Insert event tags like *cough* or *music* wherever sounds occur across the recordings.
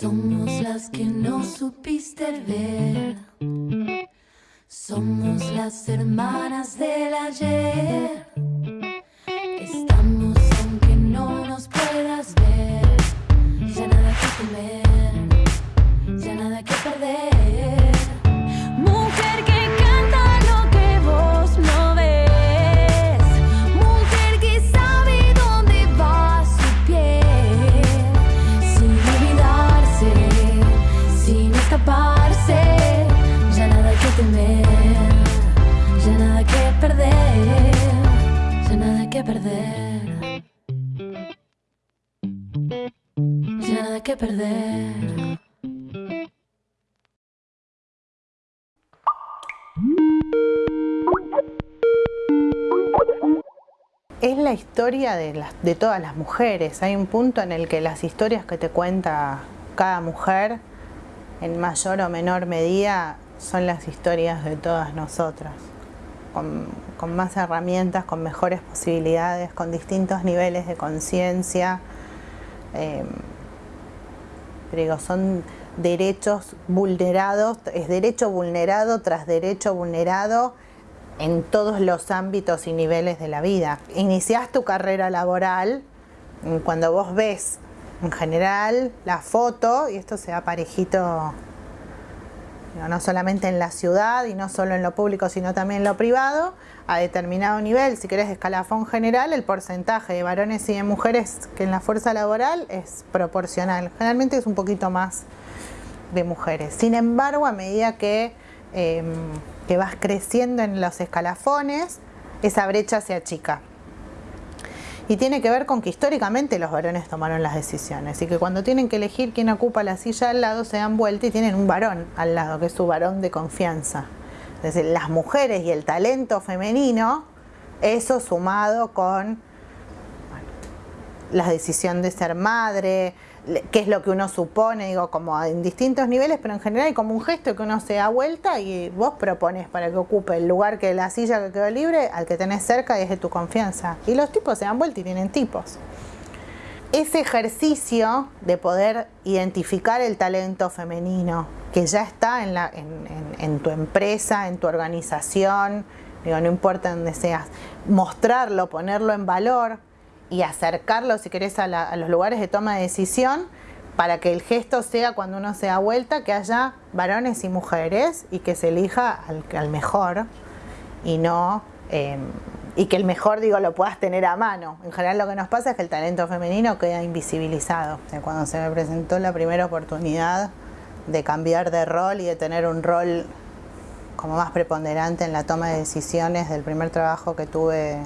Somos las que no supiste ver. Somos las hermanas del ayer. Perder. Es la historia de, todas las mujeres. Hay un punto en el que las historias que te cuenta cada mujer, en mayor o menor medida, son las historias de todas nosotras. Con, con más herramientas, con mejores posibilidades, con distintos niveles de conciencia. Eh, son derechos vulnerados, es derecho vulnerado tras derecho vulnerado en todos los ámbitos y niveles de la vida. Iniciás tu carrera laboral cuando vos ves en general la foto, y esto se da parejito no solamente en la ciudad y no solo en lo público, sino también en lo privado, a determinado nivel, si querés escalafón general, el porcentaje de varones y de mujeres que en la fuerza laboral es proporcional. Generalmente es un poquito más de mujeres. Sin embargo, a medida que, eh, que vas creciendo en los escalafones, esa brecha se achica. Y tiene que ver con que históricamente los varones tomaron las decisiones y que cuando tienen que elegir quién ocupa la silla al lado se dan vuelta y tienen un varón al lado, que es su varón de confianza. Es decir, las mujeres y el talento femenino, eso sumado con la decisión de ser madre, qué es lo que uno supone, digo, como en distintos niveles, pero en general hay como un gesto que uno se da vuelta y vos propones para que ocupe el lugar que la silla que quedó libre al que tenés cerca y es de tu confianza. Y los tipos se dan vuelta y tienen tipos. Ese ejercicio de poder identificar el talento femenino que ya está en, la- en- en- en tu empresa, en tu organización, digo, no importa dónde seas, mostrarlo, ponerlo en valor y acercarlo, si querés, a, la- a los lugares de toma de decisión para que el gesto sea cuando uno se da vuelta, que haya varones y mujeres y que se elija al, al mejor y no eh, y que el mejor digo lo puedas tener a mano. En general lo que nos pasa es que el talento femenino queda invisibilizado. Cuando se me presentó la primera oportunidad de cambiar de rol y de tener un rol como más preponderante en la toma de decisiones del primer trabajo que tuve,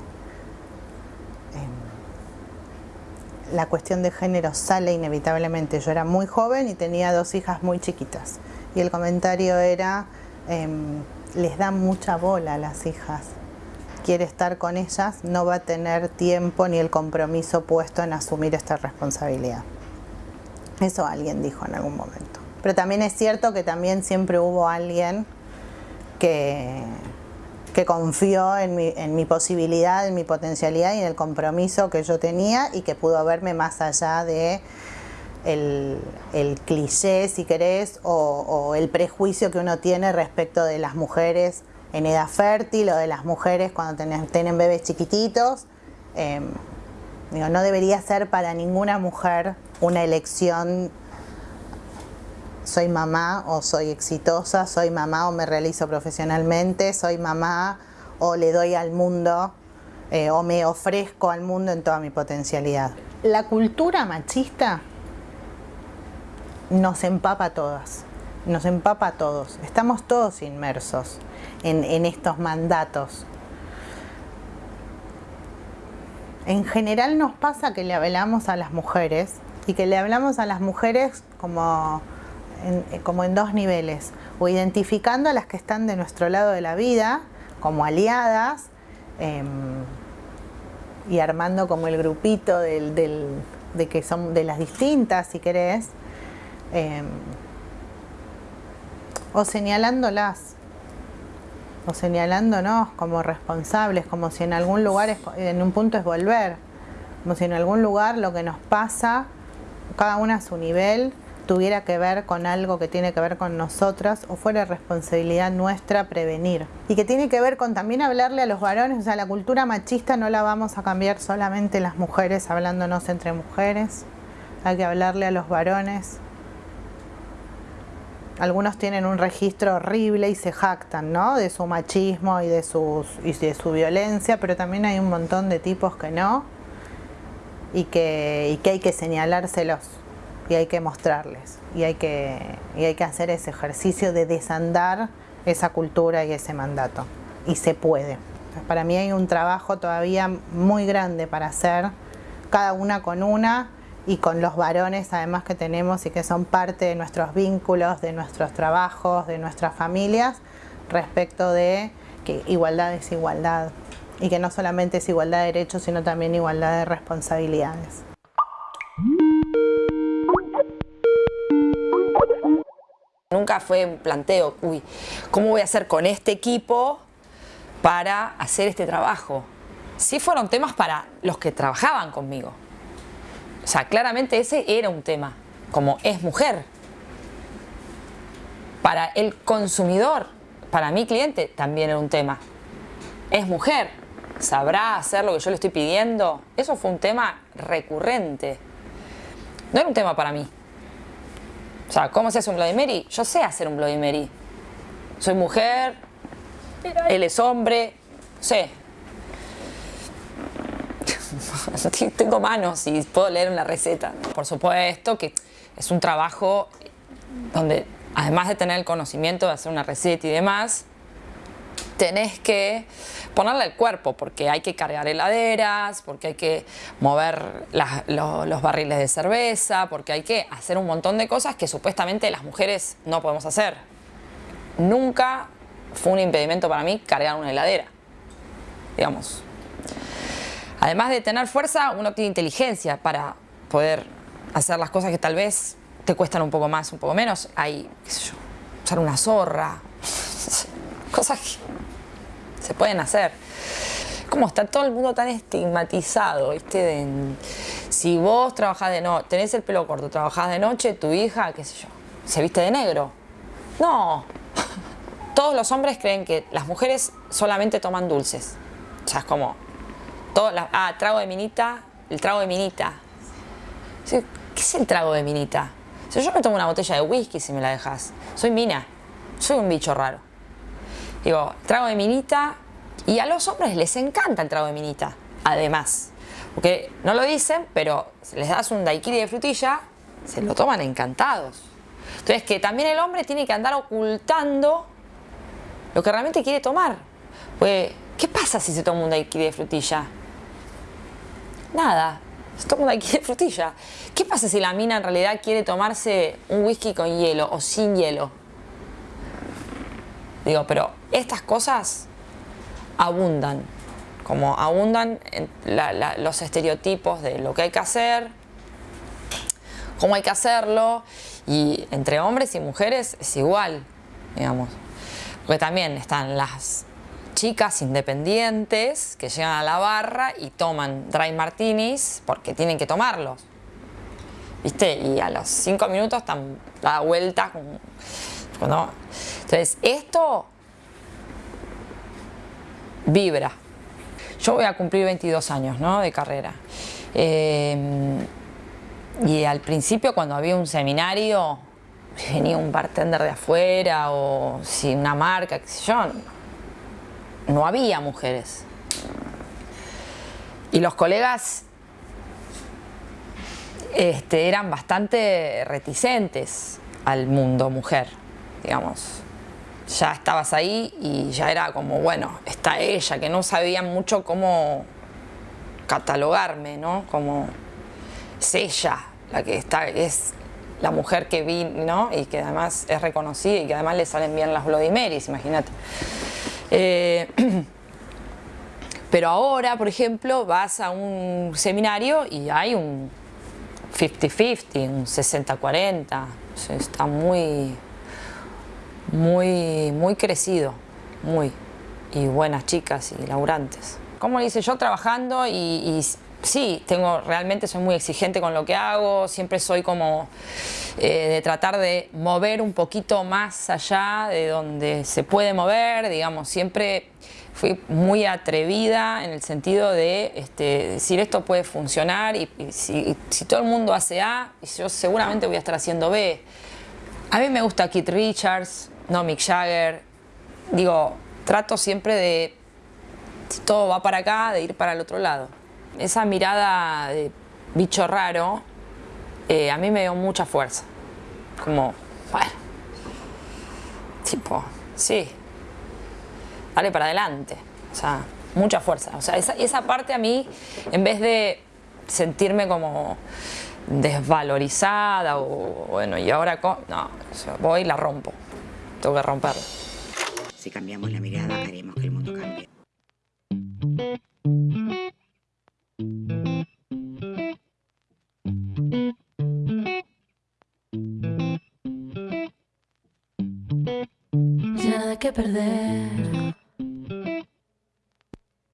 la cuestión de género sale inevitablemente. Yo era muy joven y tenía dos hijas muy chiquitas. Y el comentario era, em, les da mucha bola a las hijas. Quiere estar con ellas, no va a tener tiempo ni el compromiso puesto en asumir esta responsabilidad. Eso alguien dijo en algún momento. Pero también es cierto que también siempre hubo alguien que, que confió en mi, en mi posibilidad, en mi potencialidad y en el compromiso que yo tenía y que pudo verme más allá de el, el cliché, si querés, o, el prejuicio que uno tiene respecto de las mujeres en edad fértil o de las mujeres cuando tienen, bebés chiquititos. Eh, digo, no debería ser para ninguna mujer una elección soy mamá o soy exitosa, soy mamá o me realizo profesionalmente, soy mamá o le doy al mundo eh, o me ofrezco al mundo en toda mi potencialidad. La cultura machista nos empapa a todas, nos empapa a todos, estamos todos inmersos en, en estos mandatos. En general nos pasa que le hablamos a las mujeres y que le hablamos a las mujeres como en, como en dos niveles, o identificando a las que están de nuestro lado de la vida como aliadas eh, y armando como el grupito del, del, de que son de las distintas, si querés, eh, o señalándolas. o señalándonos como responsables, como si en algún lugar, en un punto es volver, como si en algún lugar lo que nos pasa, cada una a su nivel, tuviera que ver con algo que tiene que ver con nosotras o fuera responsabilidad nuestra prevenir. Y que tiene que ver con también hablarle a los varones, o sea, la cultura machista no la vamos a cambiar solamente las mujeres hablándonos entre mujeres, hay que hablarle a los varones. Algunos tienen un registro horrible y se jactan, ¿no? De su machismo y de, sus, y de su violencia, pero también hay un montón de tipos que no y que, y que hay que señalárselos y hay que mostrarles y hay que, y hay que hacer ese ejercicio de desandar esa cultura y ese mandato. Y se puede. Para mí hay un trabajo todavía muy grande para hacer, cada una con una y con los varones además que tenemos y que son parte de nuestros vínculos, de nuestros trabajos, de nuestras familias, respecto de que igualdad es igualdad y que no solamente es igualdad de derechos, sino también igualdad de responsabilidades. Nunca fue un planteo, uy, ¿cómo voy a hacer con este equipo para hacer este trabajo? Sí fueron temas para los que trabajaban conmigo. O sea, claramente ese era un tema, como es mujer. Para el consumidor, para mi cliente también era un tema. Es mujer, sabrá hacer lo que yo le estoy pidiendo. Eso fue un tema recurrente. No era un tema para mí. O sea, ¿cómo se hace un Bloody Mary? Yo sé hacer un Bloody Mary. Soy mujer, él es hombre, sé. *laughs* Tengo manos y puedo leer una receta. Por supuesto que es un trabajo donde, además de tener el conocimiento de hacer una receta y demás, tenés que ponerle el cuerpo porque hay que cargar heladeras, porque hay que mover los barriles de cerveza, porque hay que hacer un montón de cosas que supuestamente las mujeres no podemos hacer. Nunca fue un impedimento para mí cargar una heladera, digamos. Además de tener fuerza, uno tiene inteligencia para poder hacer las cosas que tal vez te cuestan un poco más, un poco menos. Hay, qué sé yo, usar una zorra, cosas que se pueden hacer. Como está todo el mundo tan estigmatizado, ¿viste? si vos trabajás de noche, tenés el pelo corto, trabajás de noche, tu hija, qué sé yo, se viste de negro. No. *laughs* Todos los hombres creen que las mujeres solamente toman dulces. O sea, es como, todo ah, trago de minita, el trago de minita. ¿Qué es el trago de minita? Yo me tomo una botella de whisky si me la dejas, soy mina, soy un bicho raro. Digo, trago de minita. Y a los hombres les encanta el trago de minita, además. Porque no lo dicen, pero les das un daiquiri de frutilla, se lo toman encantados. Entonces, que también el hombre tiene que andar ocultando lo que realmente quiere tomar. Pues, ¿qué pasa si se toma un daiquiri de frutilla? Nada, se toma un daiquiri de frutilla. ¿Qué pasa si la mina en realidad quiere tomarse un whisky con hielo o sin hielo? Digo, pero estas cosas abundan, como abundan los estereotipos de lo que hay que hacer, cómo hay que hacerlo, y entre hombres y mujeres es igual, digamos. Porque también están las chicas independientes que llegan a la barra y toman dry martinis porque tienen que tomarlos. ¿Viste? Y a los cinco minutos están da Entonces, esto vibra. Yo voy a cumplir 22 años ¿no? de carrera. Em, y al principio cuando había un seminario, venía un bartender de afuera o si una marca, qué sé yo, no había mujeres. Y los colegas este, eran bastante reticentes al mundo mujer, digamos ya estabas ahí y ya era como, bueno, está ella, que no sabían mucho cómo catalogarme, ¿no? Como es ella la que está, es la mujer que vi, ¿no? Y que además es reconocida y que además le salen bien las Bloody Marys, imagínate. Eh, *clears throat* pero ahora, por ejemplo, vas a un seminario y hay un 50-50, un 60-40, está muy muy, muy crecido, muy. y buenas chicas y laburantes. Como dice yo trabajando y, sí, tengo, realmente soy muy exigente con lo que hago, siempre soy como eh, de tratar de mover un poquito más allá de donde se puede mover, digamos, siempre fui muy atrevida en el sentido de este, decir esto puede funcionar y, si, todo el mundo hace A, yo seguramente voy a estar haciendo B. A mí me gusta Keith Richards, no Mick Jagger, digo, trato siempre de, si todo va para acá, de ir para el otro lado esa mirada de bicho raro eh, a mí me dio mucha fuerza. Como, bueno, tipo, sí, dale para adelante. O sea, mucha fuerza. O sea, esa, esa parte a mí, en vez de sentirme como desvalorizada o bueno, y ahora, no, voy y la rompo. Tengo que romperla. Si cambiamos la mirada, haremos que el mundo cambie.